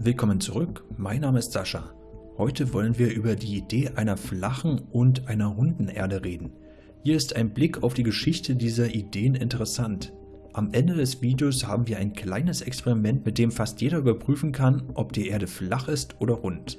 Willkommen zurück, mein Name ist Sascha. Heute wollen wir über die Idee einer flachen und einer runden Erde reden. Hier ist ein Blick auf die Geschichte dieser Ideen interessant. Am Ende des Videos haben wir ein kleines Experiment, mit dem fast jeder überprüfen kann, ob die Erde flach ist oder rund.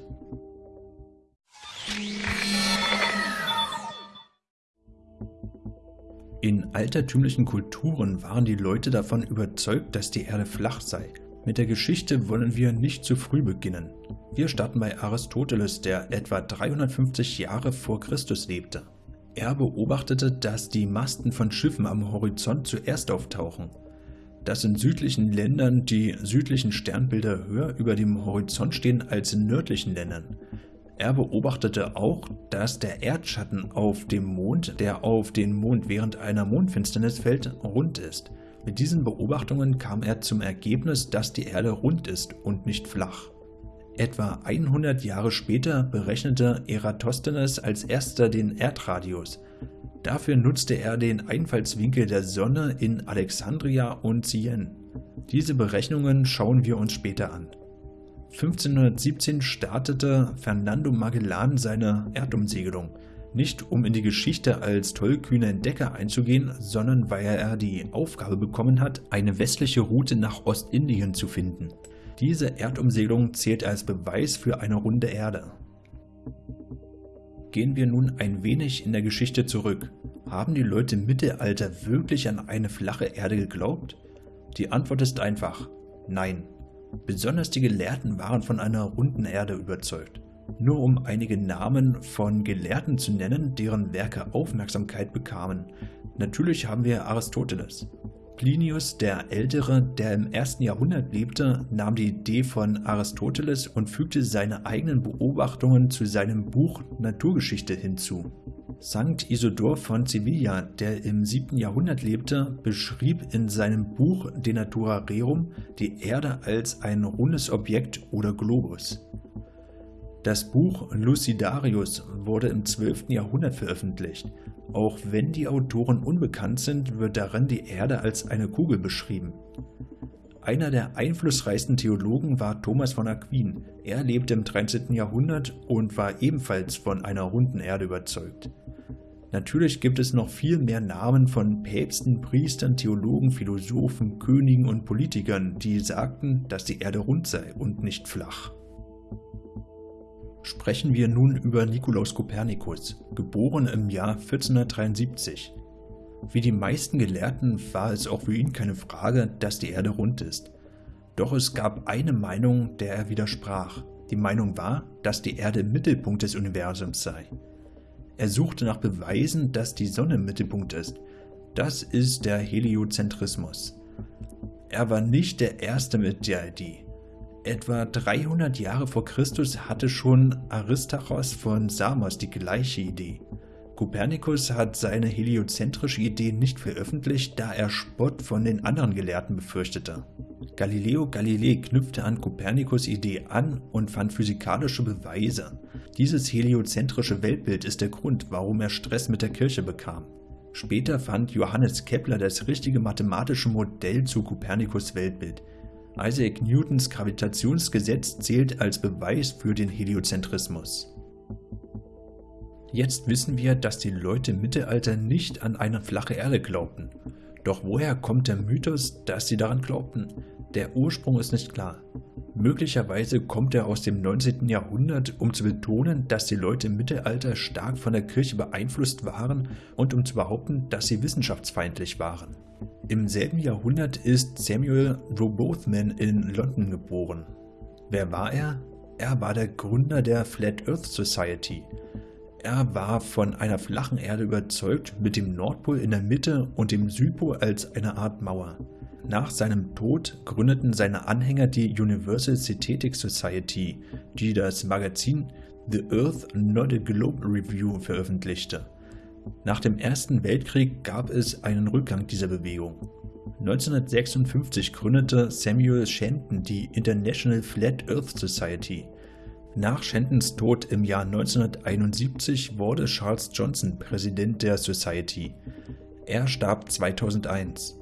In altertümlichen Kulturen waren die Leute davon überzeugt, dass die Erde flach sei. Mit der Geschichte wollen wir nicht zu früh beginnen. Wir starten bei Aristoteles, der etwa 350 Jahre vor Christus lebte. Er beobachtete, dass die Masten von Schiffen am Horizont zuerst auftauchen. Dass in südlichen Ländern die südlichen Sternbilder höher über dem Horizont stehen als in nördlichen Ländern. Er beobachtete auch, dass der Erdschatten auf dem Mond, der auf den Mond während einer Mondfinsternis fällt, rund ist. Mit diesen Beobachtungen kam er zum Ergebnis, dass die Erde rund ist und nicht flach. Etwa 100 Jahre später berechnete Eratosthenes als erster den Erdradius. Dafür nutzte er den Einfallswinkel der Sonne in Alexandria und Sienne. Diese Berechnungen schauen wir uns später an. 1517 startete Fernando Magellan seine Erdumsegelung nicht um in die Geschichte als tollkühner Entdecker einzugehen, sondern weil er die Aufgabe bekommen hat, eine westliche Route nach Ostindien zu finden. Diese Erdumsegelung zählt als Beweis für eine runde Erde. Gehen wir nun ein wenig in der Geschichte zurück. Haben die Leute im Mittelalter wirklich an eine flache Erde geglaubt? Die Antwort ist einfach, nein. Besonders die Gelehrten waren von einer runden Erde überzeugt nur um einige Namen von Gelehrten zu nennen, deren Werke Aufmerksamkeit bekamen. Natürlich haben wir Aristoteles. Plinius der Ältere, der im ersten Jahrhundert lebte, nahm die Idee von Aristoteles und fügte seine eigenen Beobachtungen zu seinem Buch Naturgeschichte hinzu. Sankt Isidor von Sevilla, der im 7. Jahrhundert lebte, beschrieb in seinem Buch De Natura Rerum die Erde als ein rundes Objekt oder Globus. Das Buch Lucidarius wurde im 12. Jahrhundert veröffentlicht. Auch wenn die Autoren unbekannt sind, wird darin die Erde als eine Kugel beschrieben. Einer der einflussreichsten Theologen war Thomas von Aquin. Er lebte im 13. Jahrhundert und war ebenfalls von einer runden Erde überzeugt. Natürlich gibt es noch viel mehr Namen von Päpsten, Priestern, Theologen, Philosophen, Königen und Politikern, die sagten, dass die Erde rund sei und nicht flach. Sprechen wir nun über Nikolaus Kopernikus, geboren im Jahr 1473. Wie die meisten Gelehrten war es auch für ihn keine Frage, dass die Erde rund ist. Doch es gab eine Meinung, der er widersprach. Die Meinung war, dass die Erde im Mittelpunkt des Universums sei. Er suchte nach Beweisen, dass die Sonne im Mittelpunkt ist. Das ist der Heliozentrismus. Er war nicht der Erste mit der Idee. Etwa 300 Jahre vor Christus hatte schon Aristarchos von Samos die gleiche Idee. Kopernikus hat seine heliozentrische Idee nicht veröffentlicht, da er Spott von den anderen Gelehrten befürchtete. Galileo Galilei knüpfte an Kopernikus Idee an und fand physikalische Beweise. Dieses heliozentrische Weltbild ist der Grund, warum er Stress mit der Kirche bekam. Später fand Johannes Kepler das richtige mathematische Modell zu Kopernikus Weltbild. Isaac Newtons Gravitationsgesetz zählt als Beweis für den Heliozentrismus. Jetzt wissen wir, dass die Leute im Mittelalter nicht an eine flache Erde glaubten. Doch woher kommt der Mythos, dass sie daran glaubten? Der Ursprung ist nicht klar. Möglicherweise kommt er aus dem 19. Jahrhundert, um zu betonen, dass die Leute im Mittelalter stark von der Kirche beeinflusst waren und um zu behaupten, dass sie wissenschaftsfeindlich waren. Im selben Jahrhundert ist Samuel Robothman in London geboren. Wer war er? Er war der Gründer der Flat Earth Society. Er war von einer flachen Erde überzeugt, mit dem Nordpol in der Mitte und dem Südpol als eine Art Mauer. Nach seinem Tod gründeten seine Anhänger die Universal Synthetic Society, die das Magazin The Earth Not a Globe Review veröffentlichte. Nach dem Ersten Weltkrieg gab es einen Rückgang dieser Bewegung. 1956 gründete Samuel Shenton die International Flat Earth Society. Nach Shentons Tod im Jahr 1971 wurde Charles Johnson Präsident der Society. Er starb 2001.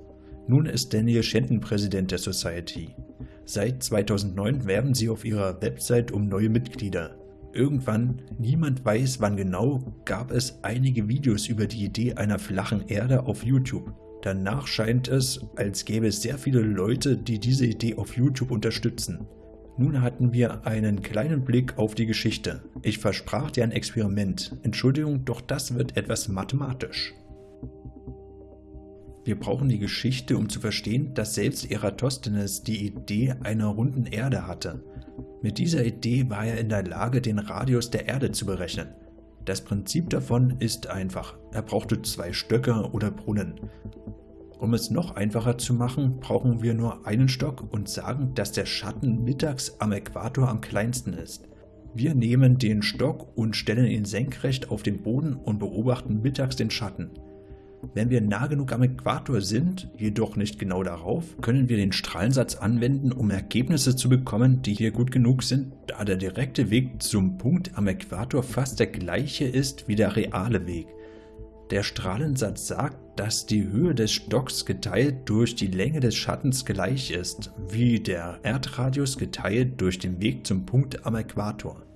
Nun ist Daniel Shenton Präsident der Society. Seit 2009 werben sie auf ihrer Website um neue Mitglieder. Irgendwann, niemand weiß wann genau, gab es einige Videos über die Idee einer flachen Erde auf YouTube. Danach scheint es, als gäbe es sehr viele Leute, die diese Idee auf YouTube unterstützen. Nun hatten wir einen kleinen Blick auf die Geschichte. Ich versprach dir ein Experiment. Entschuldigung, doch das wird etwas mathematisch. Wir brauchen die Geschichte, um zu verstehen, dass selbst Eratosthenes die Idee einer runden Erde hatte. Mit dieser Idee war er in der Lage, den Radius der Erde zu berechnen. Das Prinzip davon ist einfach. Er brauchte zwei Stöcke oder Brunnen. Um es noch einfacher zu machen, brauchen wir nur einen Stock und sagen, dass der Schatten mittags am Äquator am kleinsten ist. Wir nehmen den Stock und stellen ihn senkrecht auf den Boden und beobachten mittags den Schatten. Wenn wir nah genug am Äquator sind, jedoch nicht genau darauf, können wir den Strahlensatz anwenden, um Ergebnisse zu bekommen, die hier gut genug sind, da der direkte Weg zum Punkt am Äquator fast der gleiche ist wie der reale Weg. Der Strahlensatz sagt, dass die Höhe des Stocks geteilt durch die Länge des Schattens gleich ist, wie der Erdradius geteilt durch den Weg zum Punkt am Äquator.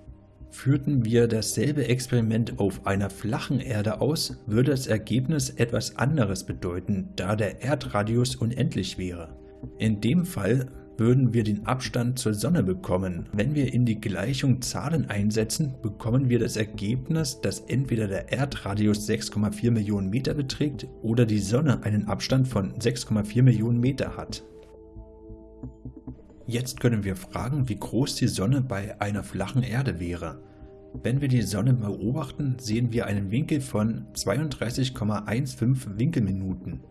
Führten wir dasselbe Experiment auf einer flachen Erde aus, würde das Ergebnis etwas anderes bedeuten, da der Erdradius unendlich wäre. In dem Fall würden wir den Abstand zur Sonne bekommen. Wenn wir in die Gleichung Zahlen einsetzen, bekommen wir das Ergebnis, dass entweder der Erdradius 6,4 Millionen Meter beträgt oder die Sonne einen Abstand von 6,4 Millionen Meter hat. Jetzt können wir fragen, wie groß die Sonne bei einer flachen Erde wäre. Wenn wir die Sonne beobachten, sehen wir einen Winkel von 32,15 Winkelminuten.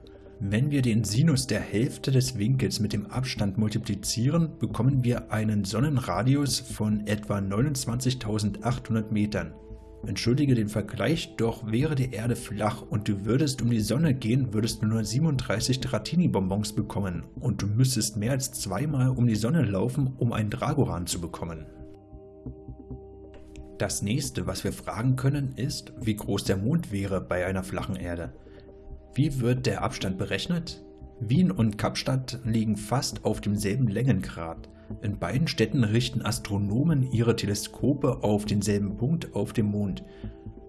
Wenn wir den Sinus der Hälfte des Winkels mit dem Abstand multiplizieren, bekommen wir einen Sonnenradius von etwa 29.800 Metern. Entschuldige den Vergleich, doch wäre die Erde flach und du würdest um die Sonne gehen, würdest du nur 37 Dratini-Bonbons bekommen und du müsstest mehr als zweimal um die Sonne laufen, um einen Dragoran zu bekommen. Das nächste, was wir fragen können, ist, wie groß der Mond wäre bei einer flachen Erde. Wie wird der Abstand berechnet? Wien und Kapstadt liegen fast auf demselben Längengrad. In beiden Städten richten Astronomen ihre Teleskope auf denselben Punkt auf dem Mond.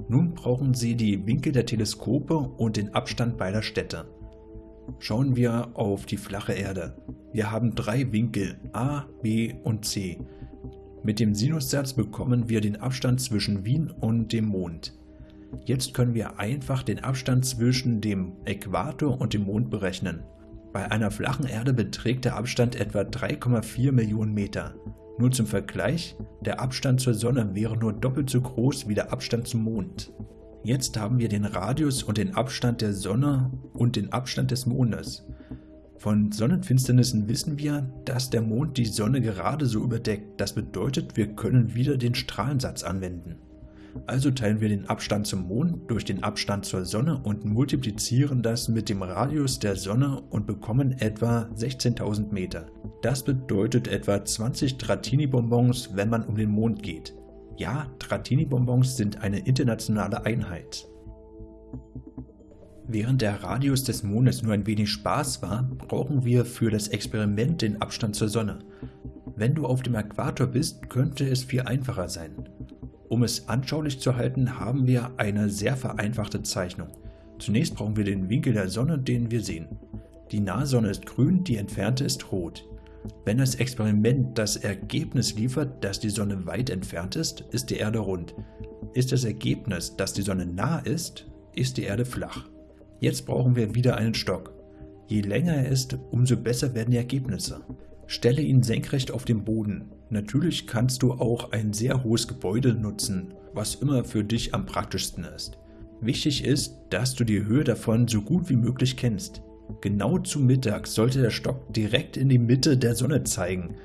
Nun brauchen sie die Winkel der Teleskope und den Abstand beider Städte. Schauen wir auf die flache Erde. Wir haben drei Winkel A, B und C. Mit dem Sinussatz bekommen wir den Abstand zwischen Wien und dem Mond. Jetzt können wir einfach den Abstand zwischen dem Äquator und dem Mond berechnen. Bei einer flachen Erde beträgt der Abstand etwa 3,4 Millionen Meter. Nur zum Vergleich, der Abstand zur Sonne wäre nur doppelt so groß wie der Abstand zum Mond. Jetzt haben wir den Radius und den Abstand der Sonne und den Abstand des Mondes. Von Sonnenfinsternissen wissen wir, dass der Mond die Sonne gerade so überdeckt. Das bedeutet, wir können wieder den Strahlensatz anwenden. Also teilen wir den Abstand zum Mond durch den Abstand zur Sonne und multiplizieren das mit dem Radius der Sonne und bekommen etwa 16.000 Meter. Das bedeutet etwa 20 Dratini-Bonbons, wenn man um den Mond geht. Ja, Dratini-Bonbons sind eine internationale Einheit. Während der Radius des Mondes nur ein wenig Spaß war, brauchen wir für das Experiment den Abstand zur Sonne. Wenn du auf dem Äquator bist, könnte es viel einfacher sein. Um es anschaulich zu halten, haben wir eine sehr vereinfachte Zeichnung. Zunächst brauchen wir den Winkel der Sonne, den wir sehen. Die nahe Sonne ist grün, die entfernte ist rot. Wenn das Experiment das Ergebnis liefert, dass die Sonne weit entfernt ist, ist die Erde rund. Ist das Ergebnis, dass die Sonne nah ist, ist die Erde flach. Jetzt brauchen wir wieder einen Stock. Je länger er ist, umso besser werden die Ergebnisse. Stelle ihn senkrecht auf den Boden. Natürlich kannst du auch ein sehr hohes Gebäude nutzen, was immer für dich am praktischsten ist. Wichtig ist, dass du die Höhe davon so gut wie möglich kennst. Genau zu Mittag sollte der Stock direkt in die Mitte der Sonne zeigen.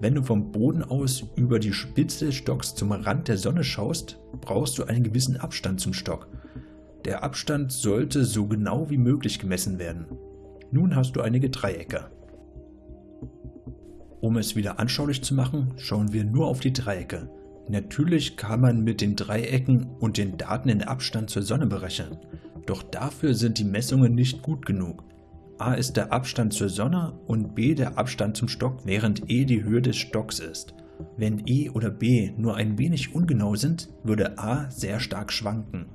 Wenn du vom Boden aus über die Spitze des Stocks zum Rand der Sonne schaust, brauchst du einen gewissen Abstand zum Stock. Der Abstand sollte so genau wie möglich gemessen werden. Nun hast du einige Dreiecke. Um es wieder anschaulich zu machen, schauen wir nur auf die Dreiecke. Natürlich kann man mit den Dreiecken und den Daten den Abstand zur Sonne berechnen, doch dafür sind die Messungen nicht gut genug. a ist der Abstand zur Sonne und b der Abstand zum Stock, während e die Höhe des Stocks ist. Wenn e oder b nur ein wenig ungenau sind, würde a sehr stark schwanken.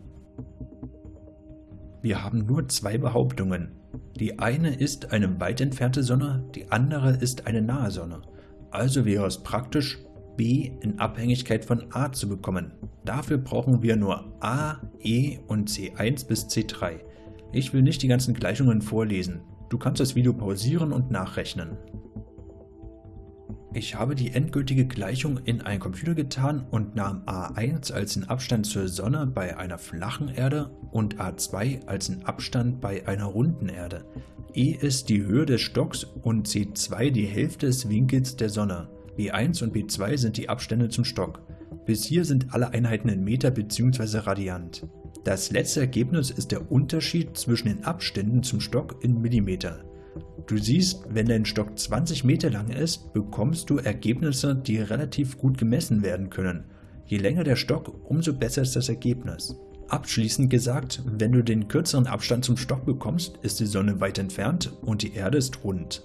Wir haben nur zwei Behauptungen. Die eine ist eine weit entfernte Sonne, die andere ist eine nahe Sonne. Also wäre es praktisch, b in Abhängigkeit von a zu bekommen. Dafür brauchen wir nur a, e und c1 bis c3. Ich will nicht die ganzen Gleichungen vorlesen. Du kannst das Video pausieren und nachrechnen. Ich habe die endgültige Gleichung in einen Computer getan und nahm a1 als den Abstand zur Sonne bei einer flachen Erde und a2 als den Abstand bei einer runden Erde. e ist die Höhe des Stocks und c2 die Hälfte des Winkels der Sonne. b1 und b2 sind die Abstände zum Stock. Bis hier sind alle Einheiten in Meter bzw. Radiant. Das letzte Ergebnis ist der Unterschied zwischen den Abständen zum Stock in Millimeter. Du siehst, wenn dein Stock 20 Meter lang ist, bekommst du Ergebnisse, die relativ gut gemessen werden können. Je länger der Stock, umso besser ist das Ergebnis. Abschließend gesagt, wenn du den kürzeren Abstand zum Stock bekommst, ist die Sonne weit entfernt und die Erde ist rund.